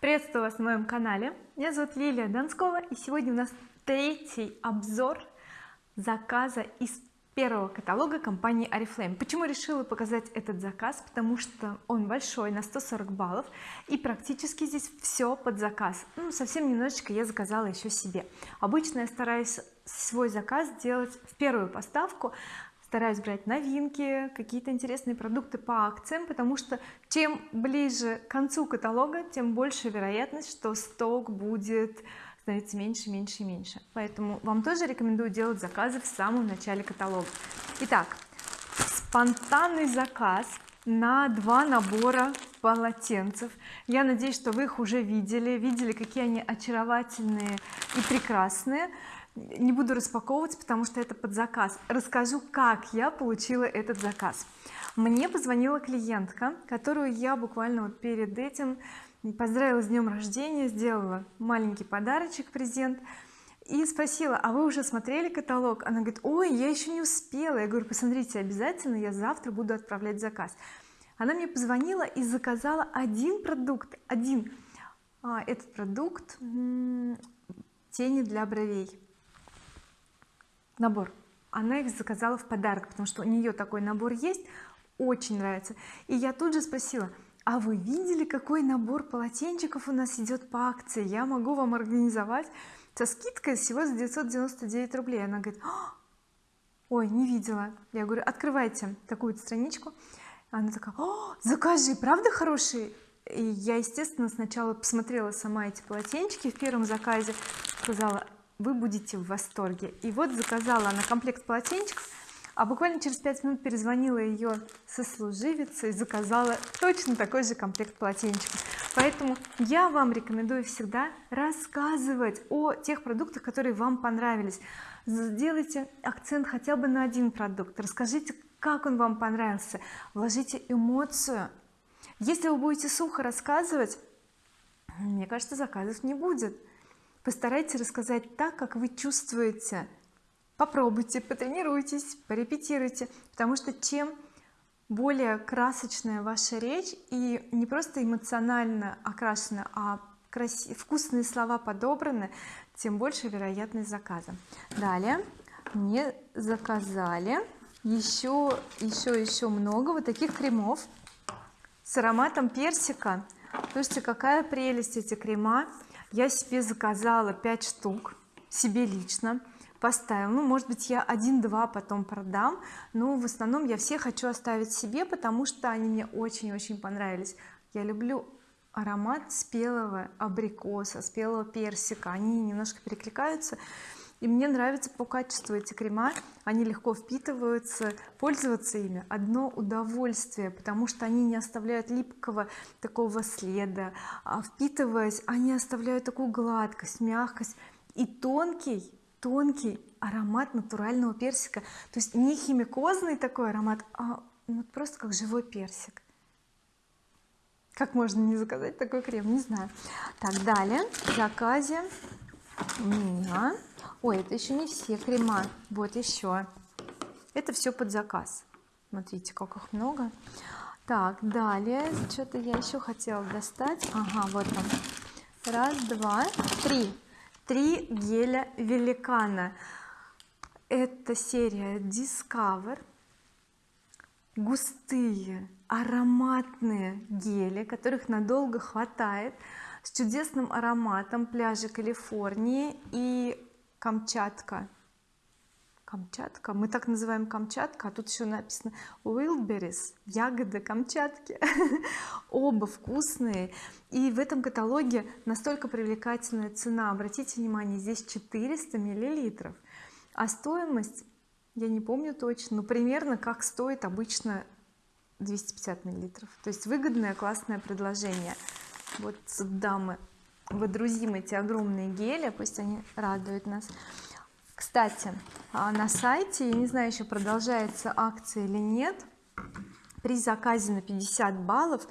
приветствую вас на моем канале. Меня зовут Лилия Донскова и сегодня у нас третий обзор заказа из первого каталога компании oriflame почему решила показать этот заказ? Потому что он большой на 140 баллов и практически здесь все под заказ. Ну совсем немножечко я заказала еще себе. Обычно я стараюсь свой заказ делать в первую поставку стараюсь брать новинки какие-то интересные продукты по акциям потому что чем ближе к концу каталога тем больше вероятность что сток будет становиться меньше меньше и меньше. Поэтому вам тоже рекомендую делать заказы в самом начале каталога. Итак спонтанный заказ на два набора полотенцев. Я надеюсь что вы их уже видели видели какие они очаровательные и прекрасные не буду распаковывать потому что это под заказ. Расскажу как я получила этот заказ. Мне позвонила клиентка которую я буквально вот перед этим поздравила с днем рождения сделала маленький подарочек презент и спросила а вы уже смотрели каталог? Она говорит ой я еще не успела я говорю посмотрите обязательно я завтра буду отправлять заказ она мне позвонила и заказала один продукт один а, этот продукт тени для бровей набор. Она их заказала в подарок потому что у нее такой набор есть очень нравится. И я тут же спросила а вы видели какой набор полотенчиков у нас идет по акции? Я могу вам организовать? Со скидкой всего за 999 рублей. Она говорит «А, ой не видела я говорю открывайте такую страничку она такая О, закажи правда хорошие и я естественно сначала посмотрела сама эти полотенчики в первом заказе сказала вы будете в восторге. И вот заказала она комплект полотенчиков а буквально через 5 минут перезвонила ее сослуживица и заказала точно такой же комплект полотенчиков. Поэтому я вам рекомендую всегда рассказывать о тех продуктах которые вам понравились. Сделайте акцент хотя бы на один продукт. Расскажите как он вам понравился. Вложите эмоцию. Если вы будете сухо рассказывать мне кажется заказов не будет постарайтесь рассказать так как вы чувствуете. Попробуйте потренируйтесь порепетируйте потому что чем более красочная ваша речь и не просто эмоционально окрашена а красив... вкусные слова подобраны тем больше вероятность заказа. Далее. Мне заказали еще еще еще много вот таких кремов с ароматом персика. Слушайте какая прелесть эти крема я себе заказала 5 штук себе лично поставила. Ну может быть я один-два потом продам но в основном я все хочу оставить себе потому что они мне очень-очень понравились. Я люблю аромат спелого абрикоса спелого персика. Они немножко перекликаются и мне нравится по качеству эти крема. Они легко впитываются. Пользоваться ими одно удовольствие потому что они не оставляют липкого такого следа. А впитываясь они оставляют такую гладкость мягкость и тонкий тонкий аромат натурального персика. То есть не химикозный такой аромат а ну, просто как живой персик. Как можно не заказать такой крем? Не знаю. Так далее. В заказе у меня ой это еще не все крема. Вот еще это все под заказ. Смотрите как их много. Так далее. Что-то я еще хотела достать. Ага вот там раз два три. Три геля великана. Это серия discover. Густые ароматные гели которых надолго хватает с чудесным ароматом пляжа Калифорнии и Камчатка. Камчатка? Мы так называем Камчатка а тут еще написано wildberries ягоды Камчатки оба вкусные. И в этом каталоге настолько привлекательная цена. Обратите внимание здесь 400 миллилитров. А стоимость я не помню точно но примерно как стоит обычно 250 миллилитров. То есть выгодное классное предложение. Вот дамы водрузим эти огромные гели пусть они радуют нас. Кстати а, на сайте я не знаю еще продолжается акция или нет при заказе на 50 баллов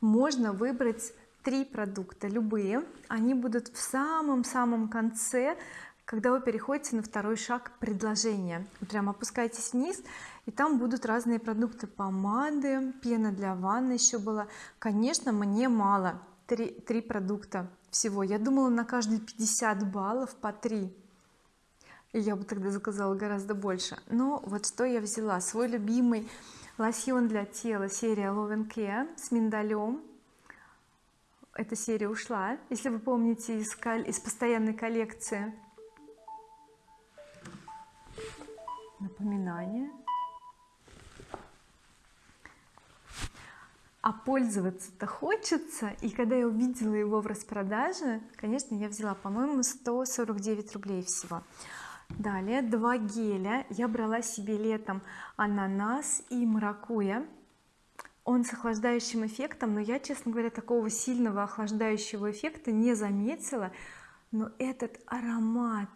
можно выбрать три продукта. Любые. Они будут в самом-самом конце когда вы переходите на второй шаг предложения. Прям опускаетесь вниз и там будут разные продукты. Помады пена для ванны еще была. Конечно мне мало. Три, три продукта всего. Я думала на каждый 50 баллов по 3 и я бы тогда заказала гораздо больше. Но вот что я взяла? Свой любимый лосьон для тела серия Love Care с миндалем. Эта серия ушла если вы помните из, из постоянной коллекции. Напоминание а пользоваться-то хочется. И когда я увидела его в распродаже конечно я взяла по-моему 149 рублей всего. Далее два геля. Я брала себе летом ананас и маракуя он с охлаждающим эффектом но я честно говоря такого сильного охлаждающего эффекта не заметила. Но этот аромат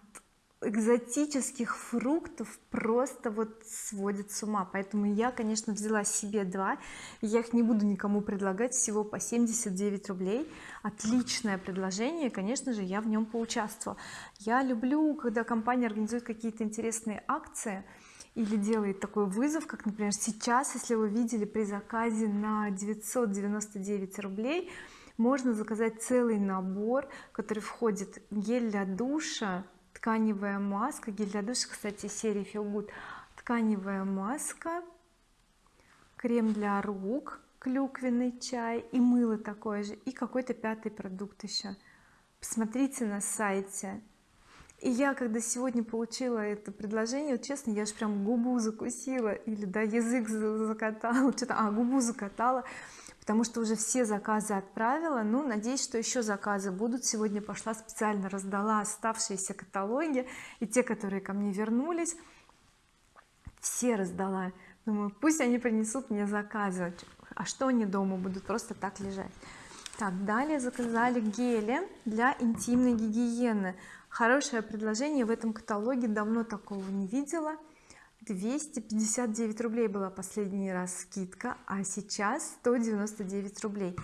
экзотических фруктов просто вот сводит с ума. Поэтому я конечно взяла себе два. Я их не буду никому предлагать всего по 79 рублей. Отличное предложение конечно же я в нем поучаствовала. Я люблю когда компания организует какие-то интересные акции или делает такой вызов как например сейчас если вы видели при заказе на 999 рублей можно заказать целый набор который входит гель для душа тканевая маска гель для душа. Кстати серии Feel Good. Тканевая маска крем для рук клюквенный чай и мыло такое же и какой-то пятый продукт еще посмотрите на сайте. И я когда сегодня получила это предложение вот честно я же прям губу закусила или да язык закатала. Что-то а губу закатала потому что уже все заказы отправила. Ну надеюсь что еще заказы будут. Сегодня пошла специально раздала оставшиеся каталоги и те которые ко мне вернулись. Все раздала. Думаю пусть они принесут мне заказы. А что они дома будут? Просто так лежать. Так далее заказали гели для интимной гигиены. Хорошее предложение в этом каталоге. Давно такого не видела 259 рублей была последний раз скидка а сейчас 199 рублей.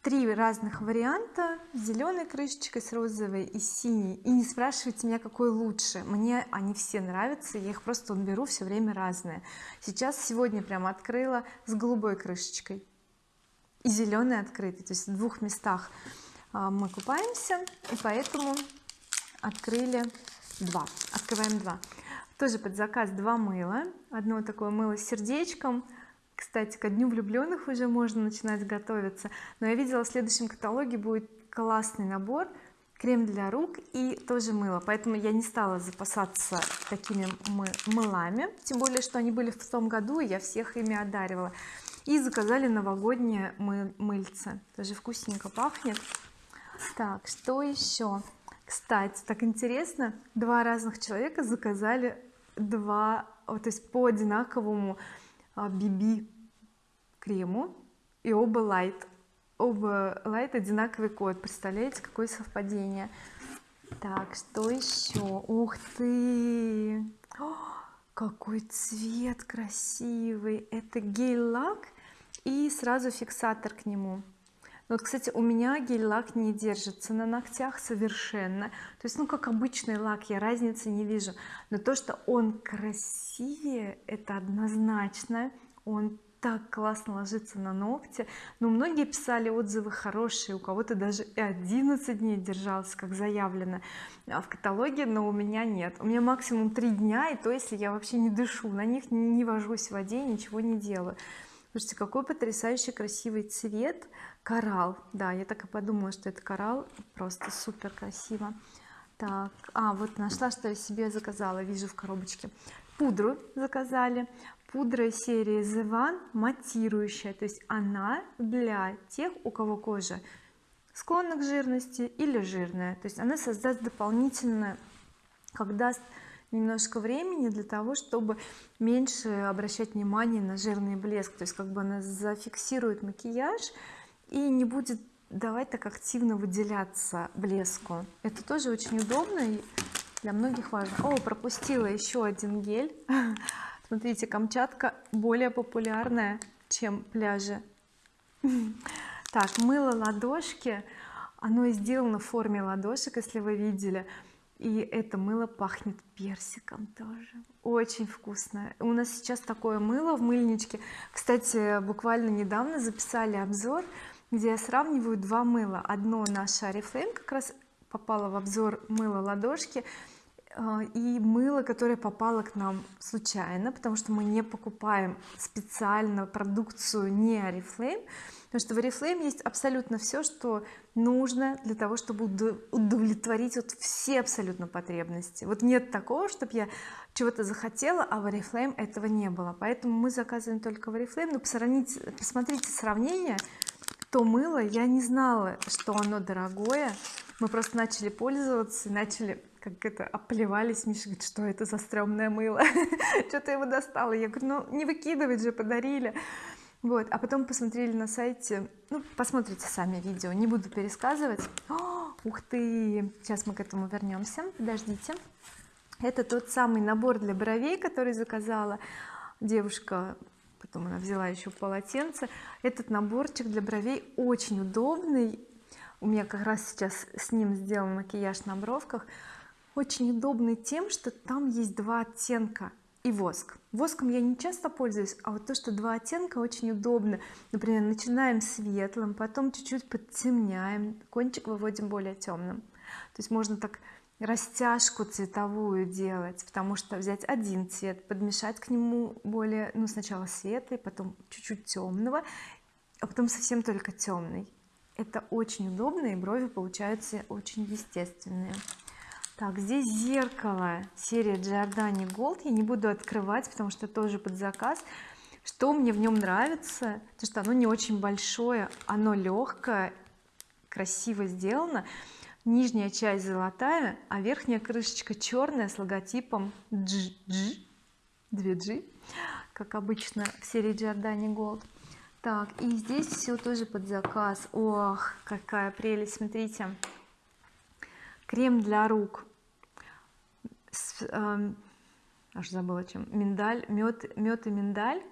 Три разных варианта. С зеленой крышечкой с розовой и синей. И не спрашивайте меня какой лучше. Мне они все нравятся я их просто беру все время разные сейчас сегодня прямо открыла с голубой крышечкой. И зеленый открытый то есть в двух местах а, мы купаемся. И поэтому открыли два. Открываем два тоже под заказ два мыла. Одно такое мыло с сердечком. Кстати ко дню влюбленных уже можно начинать готовиться. Но я видела в следующем каталоге будет классный набор. Крем для рук и тоже мыло. Поэтому я не стала запасаться такими мы мылами. Тем более что они были в том году и я всех ими одаривала. И заказали новогоднее мы мыльце тоже вкусненько пахнет. Так что еще? Кстати так интересно. Два разных человека заказали два то есть по одинаковому BB а, крему и оба light. Оба light одинаковый код. Представляете какое совпадение. Так что еще? Ух ты! О, какой цвет красивый! Это гель-лак и сразу фиксатор к нему вот кстати у меня гель-лак не держится на ногтях совершенно. То есть ну как обычный лак я разницы не вижу. Но то что он красивее это однозначно. Он так классно ложится на ногти. Но многие писали отзывы хорошие у кого-то даже и 11 дней держался как заявлено а в каталоге но у меня нет. У меня максимум 3 дня и то если я вообще не дышу на них не вожусь в воде ничего не делаю. Слушайте какой потрясающий красивый цвет коралл. Да я так и подумала что это коралл. Просто супер красиво так а вот нашла что я себе заказала вижу в коробочке. Пудру заказали. Пудра серии The One матирующая. То есть она для тех у кого кожа склонна к жирности или жирная. То есть она создаст дополнительно как даст немножко времени для того чтобы меньше обращать внимание на жирный блеск. То есть как бы она зафиксирует макияж и не будет давать так активно выделяться блеску. Это тоже очень удобно и для многих важно. О пропустила еще один гель. Смотрите Камчатка более популярная чем пляжи. Так мыло ладошки. Оно сделано в форме ладошек если вы видели. И это мыло пахнет персиком тоже. Очень вкусное у нас сейчас такое мыло в мыльничке. Кстати буквально недавно записали обзор где я сравниваю два мыла. Одно наше oriflame как раз попало в обзор мыло ладошки э, и мыло которое попало к нам случайно потому что мы не покупаем специально продукцию не oriflame потому что в oriflame есть абсолютно все что нужно для того чтобы удовлетворить вот все абсолютно потребности. Вот нет такого чтобы я чего-то захотела а в oriflame этого не было. Поэтому мы заказываем только в oriflame. Но посмотрите, посмотрите сравнение то мыло я не знала что оно дорогое. Мы просто начали пользоваться начали как это оплевались Миша говорит что это за стрёмное мыло? Что-то его достала. Я говорю ну не выкидывать же подарили вот. А потом посмотрели на сайте. Ну посмотрите сами видео не буду пересказывать. О, ух ты! Сейчас мы к этому вернемся. Подождите. Это тот самый набор для бровей который заказала девушка потом она взяла еще полотенце. Этот наборчик для бровей очень удобный. У меня как раз сейчас с ним сделан макияж на бровках. Очень удобный тем что там есть два оттенка и воск. Воском я не часто пользуюсь а вот то что два оттенка очень удобно. Например начинаем светлым потом чуть-чуть подтемняем кончик выводим более темным то есть можно так растяжку цветовую делать потому что взять один цвет подмешать к нему более ну сначала светлый потом чуть-чуть темного а потом совсем только темный это очень удобно и брови получаются очень естественные. Так здесь зеркало серия Giordani Gold. Я не буду открывать потому что тоже под заказ. Что мне в нем нравится? То что оно не очень большое оно легкое красиво сделано нижняя часть золотая а верхняя крышечка черная с логотипом G, G 2G как обычно в серии Giordani Gold так и здесь все тоже под заказ. Ох какая прелесть. Смотрите крем для рук с, э, аж забыла чем миндаль мед мед и миндаль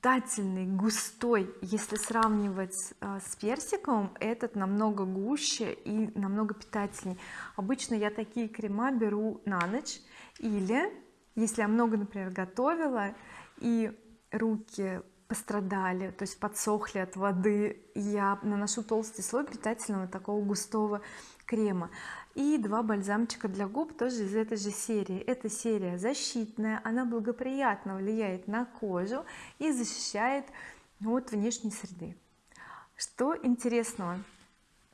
питательный густой. Если сравнивать э, с персиком этот намного гуще и намного питательней. Обычно я такие крема беру на ночь или если я много например готовила и руки пострадали то есть подсохли от воды. Я наношу толстый слой питательного такого густого крема. И два бальзамчика для губ тоже из этой же серии. Эта серия защитная она благоприятно влияет на кожу и защищает от внешней среды. Что интересного?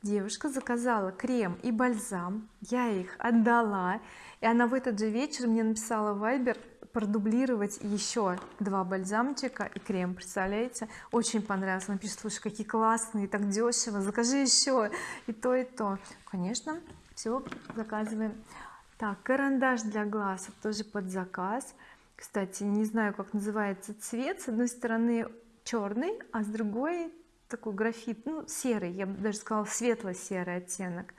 Девушка заказала крем и бальзам я их отдала и она в этот же вечер мне написала в Viber продублировать еще два бальзамчика и крем представляете? Очень понравилось. Она пишет слушай какие классные так дешево закажи еще и то и то конечно все заказываем. Так карандаш для глаз тоже под заказ. Кстати не знаю как называется цвет. С одной стороны черный а с другой такой графит ну серый я бы даже сказала светло-серый оттенок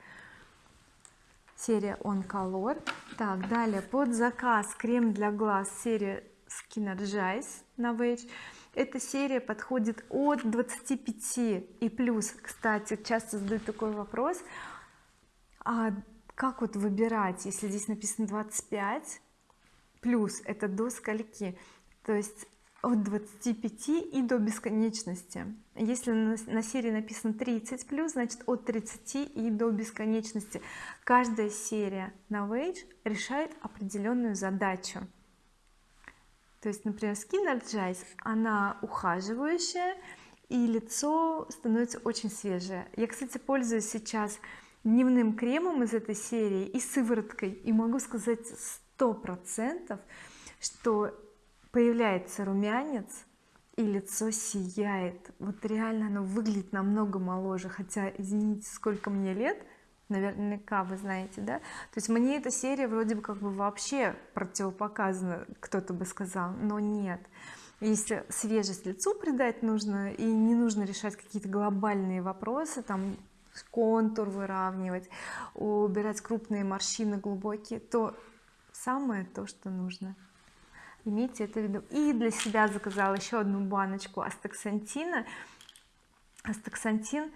серия on color так далее под заказ крем для глаз серия Skinergize на Novage эта серия подходит от 25 и плюс. Кстати часто задают такой вопрос а как вот выбирать если здесь написано 25 плюс это до скольки? То есть от 25 и до бесконечности если на, серии написано 30 плюс значит от 30 и до бесконечности каждая серия на Wage решает определенную задачу. То есть например Skin Energize она ухаживающая и лицо становится очень свежее. Я кстати пользуюсь сейчас дневным кремом из этой серии и сывороткой и могу сказать сто процентов что появляется румянец и лицо сияет. Вот реально оно выглядит намного моложе. Хотя извините сколько мне лет наверняка вы знаете да? То есть мне эта серия вроде бы как бы вообще противопоказана кто-то бы сказал но нет. Если свежесть лицу придать нужно и не нужно решать какие-то глобальные вопросы там контур выравнивать убирать крупные морщины глубокие то самое то что нужно имейте это в виду и для себя заказала еще одну баночку астаксантина. Астаксантин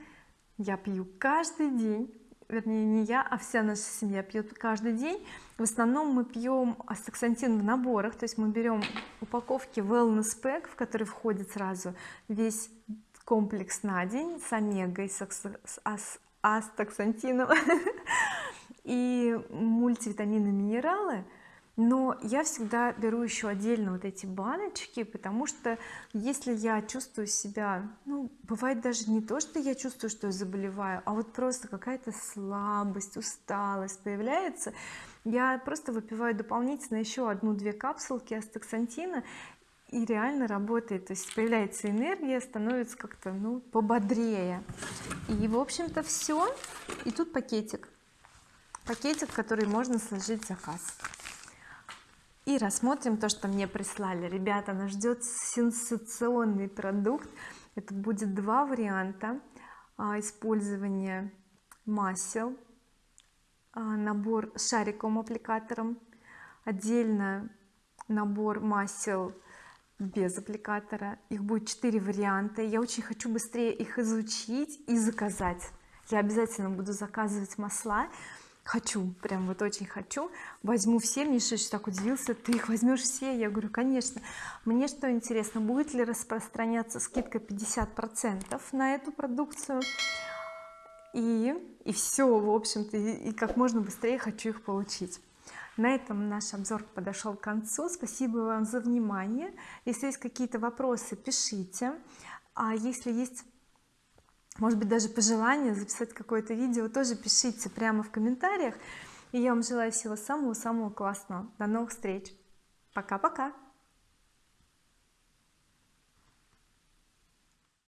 я пью каждый день. Вернее не я а вся наша семья пьет каждый день. В основном мы пьем астаксантин в наборах. То есть мы берем упаковки wellness pack в который входит сразу весь комплекс на день с омегой с, астаксантином и мультивитамины минералы но я всегда беру еще отдельно вот эти баночки потому что если я чувствую себя ну бывает даже не то что я чувствую что я заболеваю а вот просто какая-то слабость усталость появляется я просто выпиваю дополнительно еще одну-две капсулки астаксантина и реально работает. То есть появляется энергия становится как-то ну пободрее. И в общем-то все и тут пакетик. Пакетик который можно сложить заказ и рассмотрим то что мне прислали. Ребята нас ждет сенсационный продукт. Это будет два варианта а, использования масел а, набор с шариковым аппликатором отдельно набор масел без аппликатора. Их будет четыре варианта. Я очень хочу быстрее их изучить и заказать. Я обязательно буду заказывать масла хочу прям вот очень хочу. Возьму все мне Миша так удивился. Ты их возьмешь все? Я говорю конечно мне что интересно будет ли распространяться скидка 50 процентов на эту продукцию? И и все в общем-то и, и как можно быстрее хочу их получить. На этом наш обзор подошел к концу. Спасибо вам за внимание. Если есть какие-то вопросы пишите. А если есть может быть даже пожелание записать какое-то видео тоже пишите прямо в комментариях. И я вам желаю всего самого-самого классного. До новых встреч. Пока-пока